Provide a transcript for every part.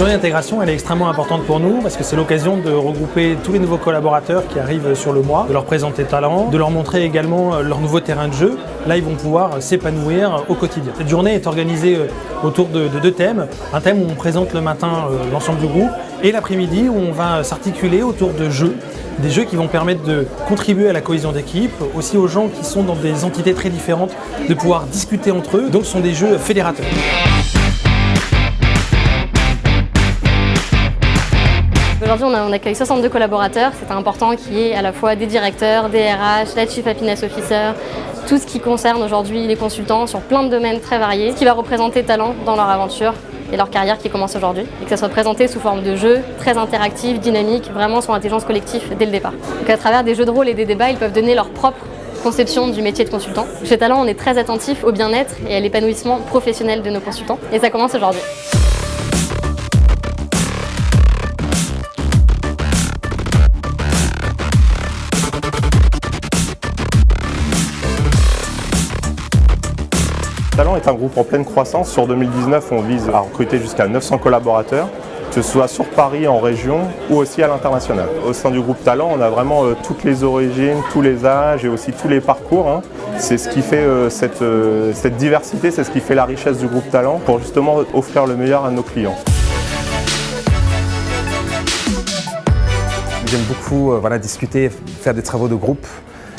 journée d'intégration, est extrêmement importante pour nous parce que c'est l'occasion de regrouper tous les nouveaux collaborateurs qui arrivent sur le mois, de leur présenter talent, de leur montrer également euh, leur nouveau terrain de jeu. Là, ils vont pouvoir s'épanouir au quotidien. Cette journée est organisée euh, autour de, de deux thèmes. Un thème où on présente le matin euh, l'ensemble du groupe et l'après-midi où on va s'articuler autour de jeux des jeux qui vont permettre de contribuer à la cohésion d'équipe, aussi aux gens qui sont dans des entités très différentes, de pouvoir discuter entre eux. Donc ce sont des jeux fédérateurs. Aujourd'hui, on, accueille 62 collaborateurs. C'est important qu'il y ait à la fois des directeurs, des RH, la Chief Happiness Officer, tout ce qui concerne aujourd'hui les consultants sur plein de domaines très variés, qui va représenter talent dans leur aventure et leur carrière qui commence aujourd'hui. Et que ça soit présenté sous forme de jeux très interactifs, dynamiques, vraiment sur l'intelligence collective dès le départ. Donc à travers des jeux de rôle et des débats, ils peuvent donner leur propre conception du métier de consultant. Chez Talent, on est très attentif au bien-être et à l'épanouissement professionnel de nos consultants. Et ça commence aujourd'hui. Talent est un groupe en pleine croissance. Sur 2019, on vise à recruter jusqu'à 900 collaborateurs, que ce soit sur Paris, en région ou aussi à l'international. Au sein du groupe Talent, on a vraiment euh, toutes les origines, tous les âges et aussi tous les parcours. Hein. C'est ce qui fait euh, cette, euh, cette diversité, c'est ce qui fait la richesse du groupe Talent pour justement offrir le meilleur à nos clients. J'aime beaucoup voilà, discuter, faire des travaux de groupe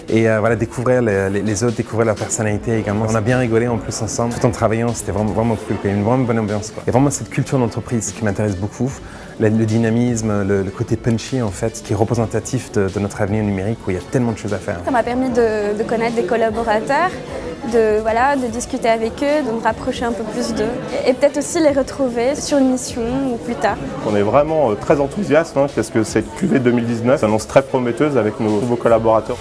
et euh, voilà, découvrir les, autres, découvrir leur personnalité également. On a bien rigolé en plus ensemble, tout en travaillant, c'était vraiment, vraiment cool, il y a une vraiment bonne ambiance. Quoi. Il y a vraiment cette culture d'entreprise qui m'intéresse beaucoup, le, dynamisme, le, côté punchy en fait, qui est représentatif de, notre avenir numérique où il y a tellement de choses à faire. Ça m'a permis de, de connaître des collaborateurs, de, voilà, de discuter avec eux, de me rapprocher un peu plus d'eux et peut-être aussi les retrouver sur une mission ou plus tard. On est vraiment euh, très enthousiaste hein, parce que cette QV 2019 s'annonce très prometteuse avec nos nouveaux collaborateurs.